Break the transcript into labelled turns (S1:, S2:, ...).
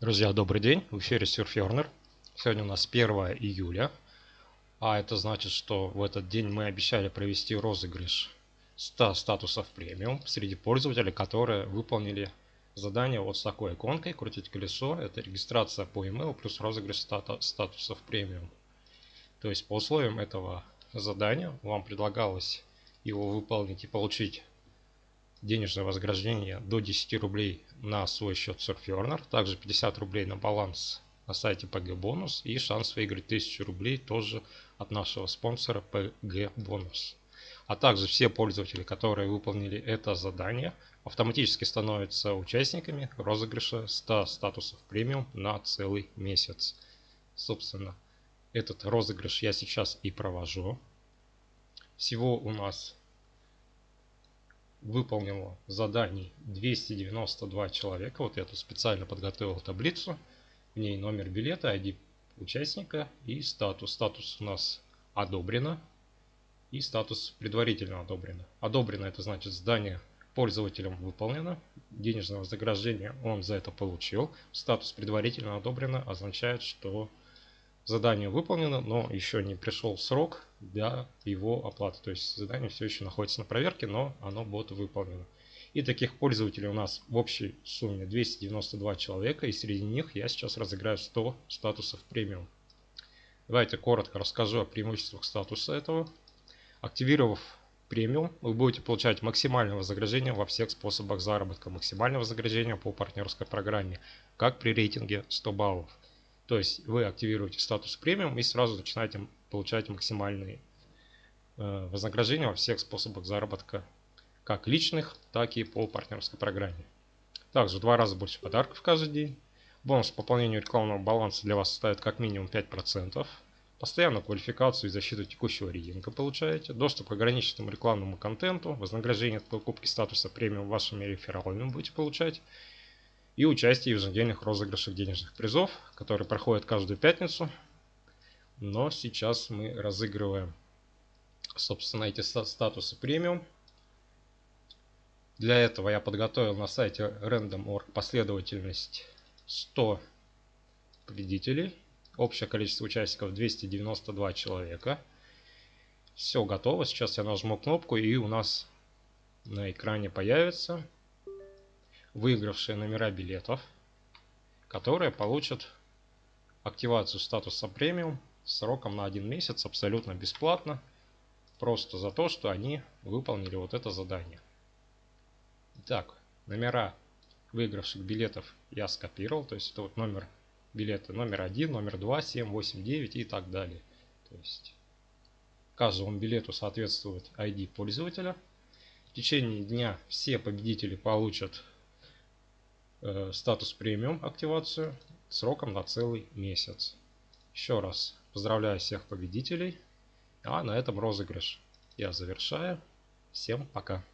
S1: Друзья, добрый день. В эфире Surferner. Сегодня у нас 1 июля. А это значит, что в этот день мы обещали провести розыгрыш 100 статусов премиум среди пользователей, которые выполнили задание вот с такой иконкой «Крутить колесо». Это регистрация по email плюс розыгрыш статусов премиум. То есть по условиям этого задания вам предлагалось его выполнить и получить денежное вознаграждение до 10 рублей на свой счет Surferner, также 50 рублей на баланс на сайте PG Бонус и шанс выиграть 1000 рублей тоже от нашего спонсора PG Бонус. А также все пользователи, которые выполнили это задание, автоматически становятся участниками розыгрыша 100 статусов премиум на целый месяц. Собственно, этот розыгрыш я сейчас и провожу. Всего у нас выполнило заданий 292 человека. Вот я тут специально подготовил таблицу. В ней номер билета, ID участника и статус. Статус у нас одобрено и статус предварительно одобрено. Одобрено это значит здание пользователем выполнено. Денежное вознаграждение он за это получил. Статус предварительно одобрено означает, что задание выполнено, но еще не пришел срок для его оплаты. То есть задание все еще находится на проверке, но оно будет выполнено. И таких пользователей у нас в общей сумме 292 человека, и среди них я сейчас разыграю 100 статусов премиум. Давайте коротко расскажу о преимуществах статуса этого. Активировав премиум, вы будете получать максимальное вознаграждение во всех способах заработка. Максимальное вознаграждение по партнерской программе, как при рейтинге 100 баллов. То есть вы активируете статус премиум и сразу начинаете получать максимальные э, вознаграждения во всех способах заработка, как личных, так и по партнерской программе. Также два раза больше подарков каждый день. Бонус по пополнению рекламного баланса для вас составит как минимум 5%. Постоянную квалификацию и защиту текущего рейтинга получаете. Доступ к ограниченному рекламному контенту. Вознаграждение от покупки статуса премиум вашими рефералами будете получать и участие в еженедельных розыгрышах денежных призов, которые проходят каждую пятницу. Но сейчас мы разыгрываем, собственно, эти статусы премиум. Для этого я подготовил на сайте random.org последовательность 100 победителей. Общее количество участников 292 человека. Все готово. Сейчас я нажму кнопку и у нас на экране появится выигравшие номера билетов, которые получат активацию статуса премиум сроком на один месяц абсолютно бесплатно, просто за то, что они выполнили вот это задание. Итак, номера выигравших билетов я скопировал, то есть это вот номер билета номер 1, номер 2, 7, 8, 9 и так далее. То есть каждому билету соответствует ID пользователя. В течение дня все победители получат статус премиум активацию сроком на целый месяц. Еще раз поздравляю всех победителей. А на этом розыгрыш я завершаю. Всем пока.